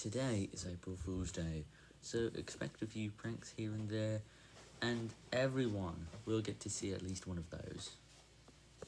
Today is April Fool's Day, so expect a few pranks here and there, and everyone will get to see at least one of those.